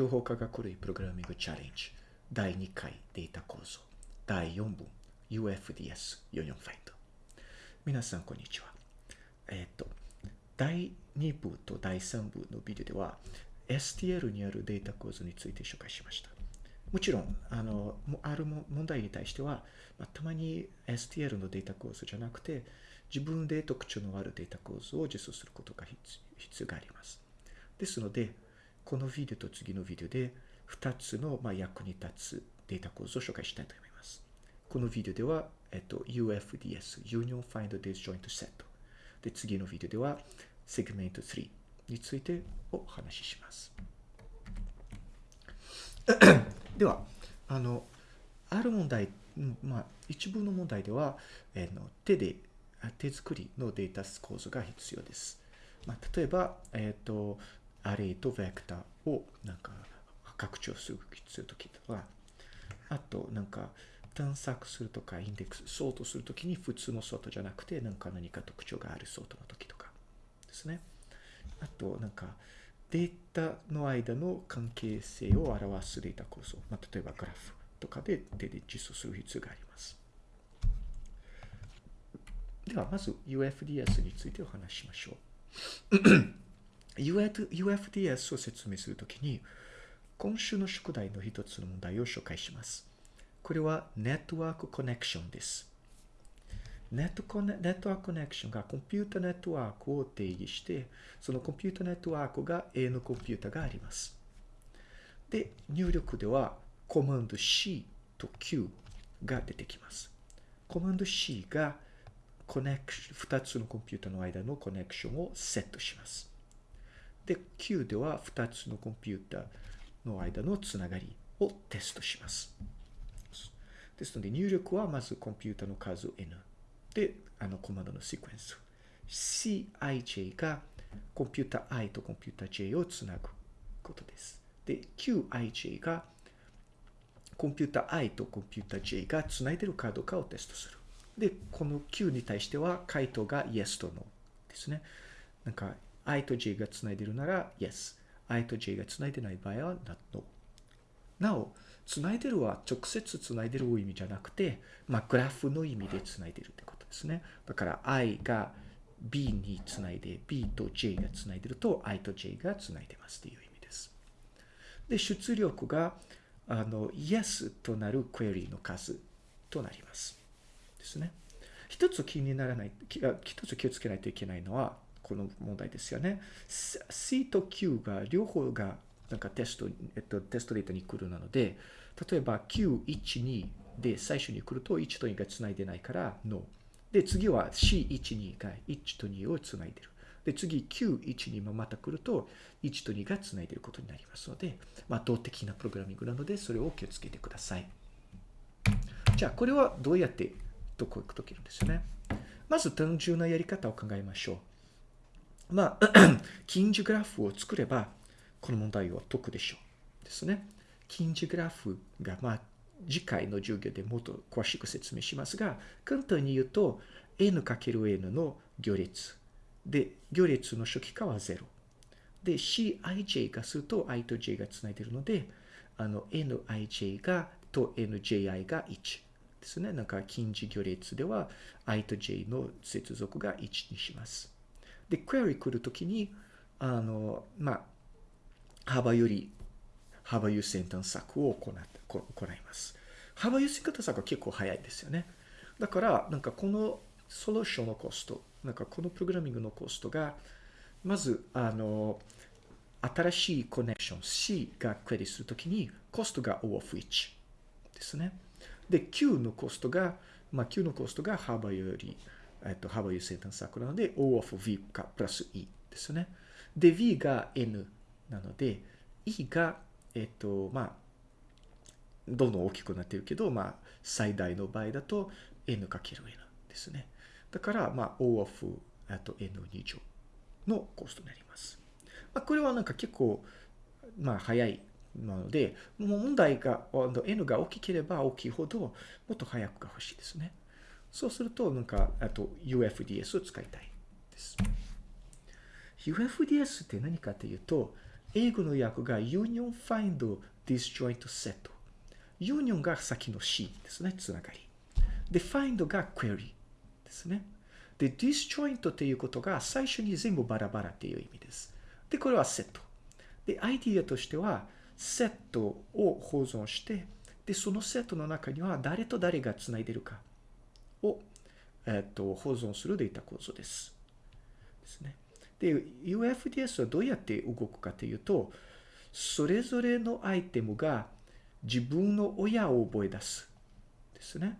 情報科学類プログラミングチャレンジ第2回データ構造第4文 UFDS44 ファインド皆さんこんにちはえっ、と第2部と第3部のビデオでは STL にあるデータ構造について紹介しましたもちろんあのある問題に対しては、たまに STL のデータ構造じゃなくて自分で特徴のあるデータ構造を実装することが必要がありますですのでこのビデオと次のビデオで2つの、ま、役に立つデータ構造を紹介したいと思います。このビデオでは、えっと、UFDS、Union Find Disjoint Set。で、次のビデオでは、Segment 3についてお話しします。では、あの、ある問題、まあ、一部の問題では、えの手で、手作りのデータ構造が必要です。まあ、例えば、えっ、ー、と、アレイとベクターをなんか拡張するときとか、あとなんか探索するとかインデックス、ソートするときに普通のソートじゃなくてなんか何か特徴があるソートのときとかですね。あとなんかデータの間の関係性を表すデータ構造、まあ、例えばグラフとかで手で実装する必要があります。ではまず UFDS についてお話ししましょう。UFDS を説明するときに、今週の宿題の一つの問題を紹介します。これはネットワークコネクションです。ネットコネネットワークコネクションがコンピュータネットワークを定義して、そのコンピュータネットワークが A のコンピュータがあります。で、入力ではコマンド C と Q が出てきます。コマンド C がコネクション、2つのコンピュータの間のコネクションをセットします。で、Q では2つのコンピュータの間のつながりをテストします。ですので、入力はまずコンピュータの数 N。で、あのコマンドのシークエンス。Cij がコンピュータ i とコンピュータ j をつなぐことです。で、Qij がコンピュータ i とコンピュータ j がつないでるかどうかをテストする。で、この Q に対しては回答が Yes と No ですね。なんか i と j がつないでるなら yes。i と j がつないでない場合は not no。なお、つないでるは直接つないでる意味じゃなくて、まあ、グラフの意味でつないでるってことですね。だから i が b につないで、b と j がつないでると i と j がつないでますっていう意味です。で、出力があの yes となるクエリの数となります。ですね。一つ気にならない、一つ気をつけないといけないのは、この問題ですよね。C と Q が両方がなんかテスト、えっと、テストデータに来るなので、例えば Q12 で最初に来ると1と2がつないでないから No。で、次は C12 が1と2をつないでる。で、次 Q12 もまた来ると1と2がつないでることになりますので、まあ、動的なプログラミングなので、それを気をつけてください。じゃあ、これはどうやって解けるんですよね。まず単純なやり方を考えましょう。まあ、近似グラフを作れば、この問題を解くでしょう。ですね。近似グラフが、まあ、次回の授業でもっと詳しく説明しますが、簡単に言うと、n×n の行列。で、行列の初期化は0。で、cij がすると i と j がつないでいるので、あの、nij がと nji が1ですね。なんか近似行列では i と j の接続が1にします。で、クエリ来るときに、あの、まあ、幅より、幅優先探索を行行います。幅優先探索は結構早いですよね。だから、なんかこのソリューションのコスト、なんかこのプログラミングのコストが、まず、あの、新しいコネクション C がクエリするときに、コストが O of 1ですね。で、Q のコストが、まあ、Q のコストが幅より、えっと、幅優先探索なので、O of V かプラス E ですね。で、V が N なので、E が、えっと、まあ、どんどん大きくなってるけど、まあ、最大の場合だと N かける N ですね。だから、まあ、O of あと N2 乗のコストになります。まあ、これはなんか結構、まあ、早いなので、もう問題が、N が大きければ大きいほど、もっと早くが欲しいですね。そうすると、なんか、あと UFDS を使いたいです。UFDS って何かというと、英語の訳が Union Find Disjoint Set。Union が先の C ですね、つながり。で、Find が Query ですね。で、Disjoint っていうことが最初に全部バラバラっていう意味です。で、これはセット。で、アイディアとしては、セットを保存して、で、そのセットの中には誰と誰がつないでるかを、えっと、保存するデータ構造です。ですね。で、UFDS はどうやって動くかというと、それぞれのアイテムが自分の親を覚え出す。ですね。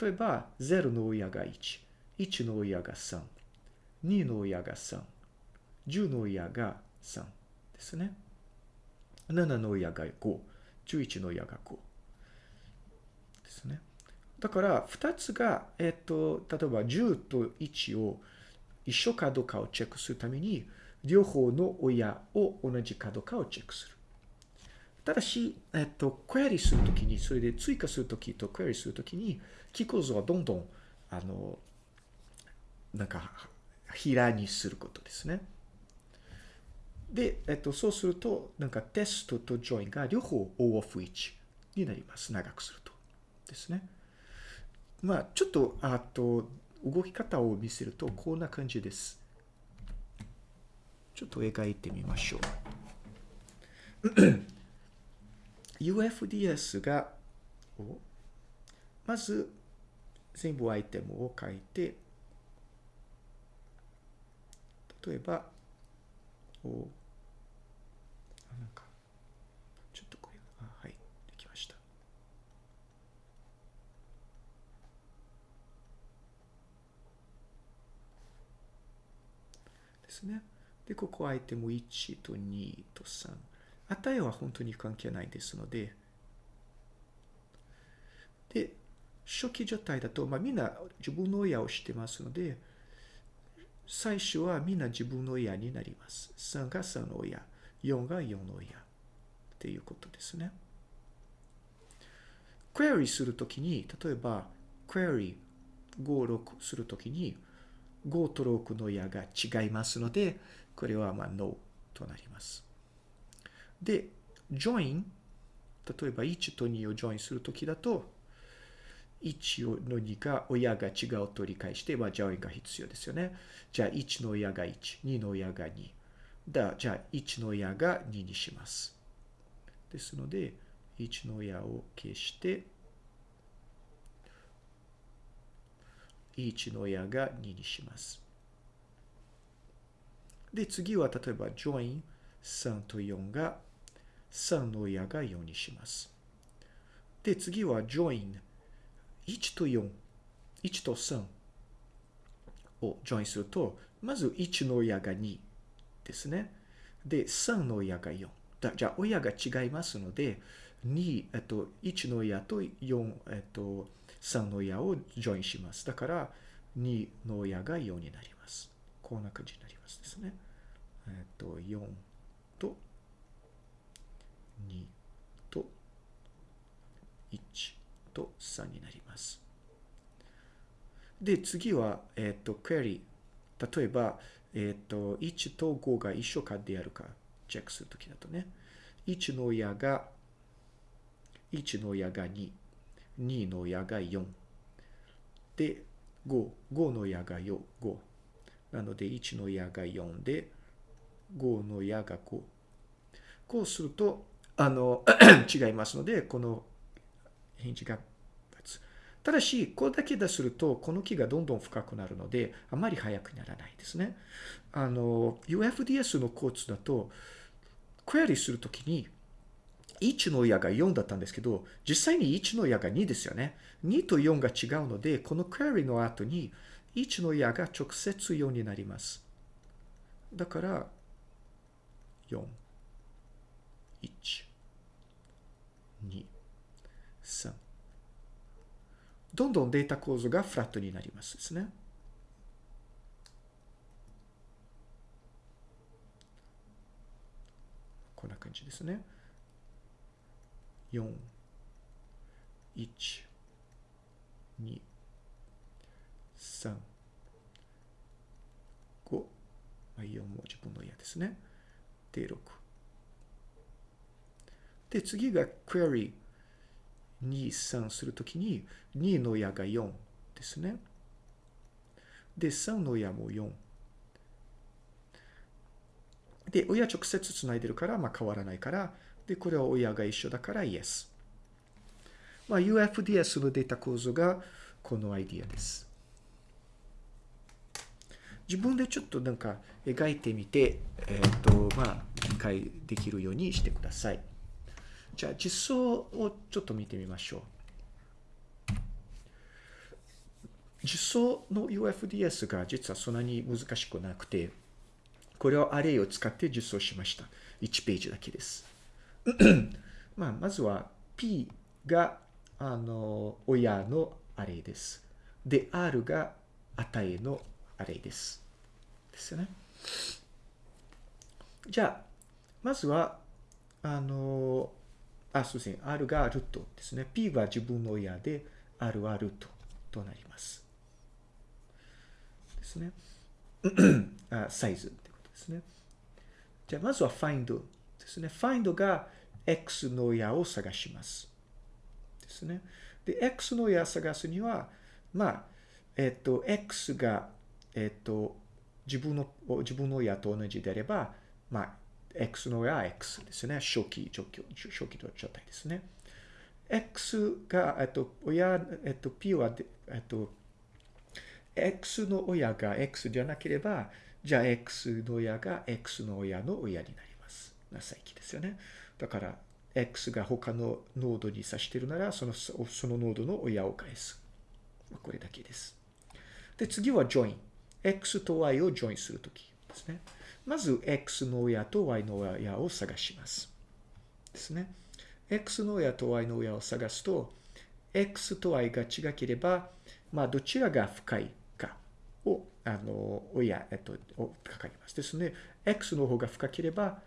例えば、0の親が1、1の親が3、2の親が3、10の親が3ですね。7の親が5、11の親が5ですね。だから、2つが、えっと、例えば10と1を一緒かどうかをチェックするために、両方の親を同じかどうかをチェックする。ただし、えっと、クエリするときに、それで追加するときとクエリするときに、キー構造はどんどん、あの、なんか、平にすることですね。で、えっと、そうすると、なんかテストとジョインが両方 O of 1になります。長くすると。ですね。まあ、ちょっと、あと、動き方を見せると、こんな感じです。ちょっと描いてみましょう。UFDS が、まず、全部アイテムを書いて、例えば、おなんか、ちょっとこれ、あ、はい、できました。ですね。で、ここアイテム1と2と3。値は本当に関係ないですので、で、初期状態だと、まあ、みんな自分の親を知ってますので、最初はみんな自分の親になります。3が3の親、4が4の親っていうことですね。クエリするときに、例えば、クエリ5、6するときに、5と6の親が違いますので、これはまあ No となります。で、join、例えば1と2を join するときだと、1の2が親が違うと理解して、まあ、join が必要ですよね。じゃあ1の親が1、2の親が2。だじゃあ1の親が2にします。ですので、1の親を消して、1の親が2にします。で、次は例えば join 3と4が3の親が4にします。で、次は join 1と4、1と3を join すると、まず1の親が2ですね。で、3の親が4。じゃあ、親が違いますので、2、えっと、1の親と4、えっと、3の親を join します。だから、2の親が4になります。こんな感じになりますですね。えっと、4と2と1と3になります。で、次は、えっと、クエリ。例えば、えっと、1と5が一緒かであるかチェックするときだとね。1の親が、1の親が2、2の親が4。で、5、5の矢が4、5。なので、1の矢が4で、5の矢が5。こうすると、あの、違いますので、この返事が立つ。ただし、これだけですると、この木がどんどん深くなるので、あまり速くならないですね。あの、UFDS のコーツだと、クエリするときに、1の矢が4だったんですけど、実際に1の矢が2ですよね。2と4が違うので、このクエリの後に1の矢が直接4になります。だから、4、1、2、3。どんどんデータ構造がフラットになりますですね。こんな感じですね。4、1、2、3、5、まあ、4も自分の嫌ですね。で、6、で、次が query 2、3するときに、2の親が4ですね。で、3の親も4。で、親直接つないでるから、まあ変わらないから、で、これは親が一緒だから Yes。まあ UFDS のデータ構造がこのアイディアです。自分でちょっとなんか描いてみて、えっ、ー、と、まあ、理解できるようにしてください。じゃあ実装をちょっと見てみましょう。実装の UFDS が実はそんなに難しくなくて、これをアレイを使って実装しました。1ページだけです。まあ、まずは P が、あの、親のアレイです。で、R が値のアレイです。ですよね。じゃあ、まずは、あの、あ、すみません。R がルートですね。P は自分の親で、R はルートとなります。ですね。あサイズってことですね。じゃあ、まずは find ですね。find が x の親を探します。ですね。で、x の親を探すには、まあ、えっと、x が、えっと、自分の、自分の親と同じであれば、まあ、X の親は X ですね。初期状況、初期状態ですね。X が、えっと、親、えっと、P は、えっと、X の親が X じゃなければ、じゃあ X の親が X の親の親になります。なさいきですよね。だから、X が他のノードに指してるなら、その、そのノードの親を返す。これだけです。で、次は join。X と Y を join するときですね。まず、X の親と Y の親を探します。ですね。X の親と Y の親を探すと、X と Y が違ければ、まあ、どちらが深いかを、あの、親、えっと、をかかります。ですね。X の方が深ければ、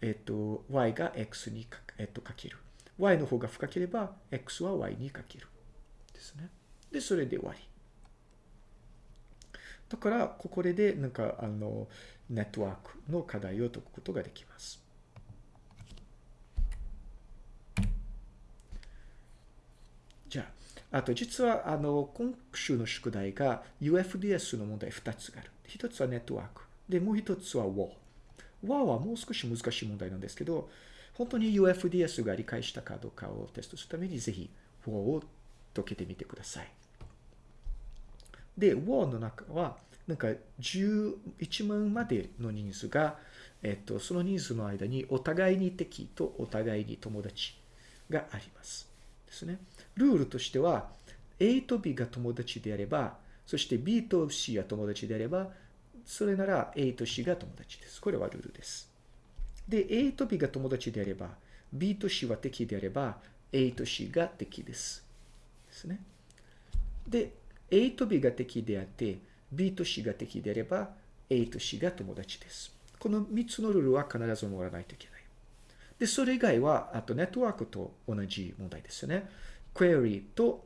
えっと、Y が X にか,、えっと、かける。Y の方が深ければ、X は Y にかける。ですね。で、それで終わり。だから、ここで、なんか、あの、ネットワークの課題を解くことができます。じゃあ、あと実は、あの、今週の宿題が UFDS の問題2つがある。1つはネットワーク。で、もう1つは WAR。和はもう少し難しい問題なんですけど、本当に UFDS が理解したかどうかをテストするために、ぜひ和を解けてみてください。で、和の中は、なんか11万までの人数が、えっと、その人数の間にお互いに敵とお互いに友達があります。ですね。ルールとしては、A と B が友達であれば、そして B と C が友達であれば、それなら A と C が友達です。これはルールです。で、A と B が友達であれば、B と C は敵であれば、A と C が敵です。ですね。で、A と B が敵であって、B と C が敵であれば、A と C が友達です。この3つのルールは必ず守らないといけない。で、それ以外は、あとネットワークと同じ問題ですよね。query と、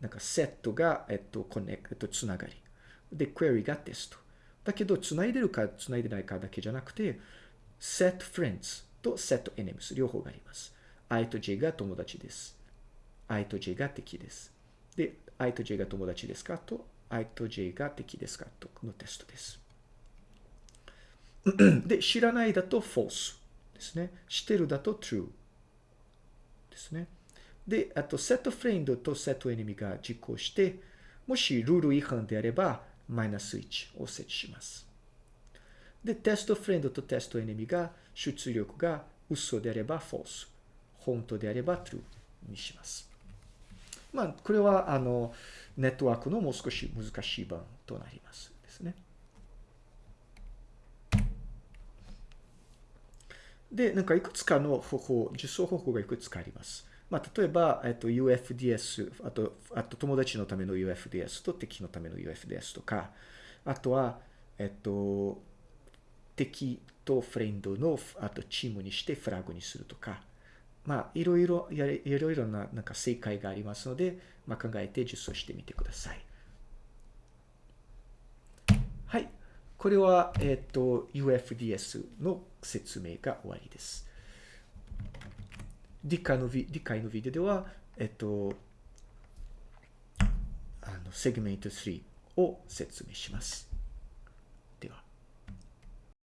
なんかセットが、えっと、コネクト、つながり。で、query がテスト。だけど、つないでるか、つないでないかだけじゃなくて、set friends と set enemies 両方があります。I と J が友達です。I と J が敵です。で、I と J が友達ですかと、I と J が敵ですかとのテストです。で、知らないだと false ですね。知ってるだと true ですね。で、あと、セットフレンドとセットエネミが実行して、もしルール違反であれば、マイナス1を設置します。で、テストフレンドとテストエネミが出力が嘘であれば false、本当であれば true にします。まあ、これは、あの、ネットワークのもう少し難しい版となりますですね。で、なんかいくつかの方法、実装方法がいくつかあります。まあ、例えば、えっと、UFDS、あと、あと友達のための UFDS と敵のための UFDS とか、あとは、えっと、敵とフレンドの、あとチームにしてフラグにするとか、まあ、いろいろ、いろいろな、なんか正解がありますので、まあ、考えて実装してみてください。はい。これは、えっ、と、UFDS の説明が終わりです。理解のビ理解のビデオでは、えっと、あの、セグメント3を説明します。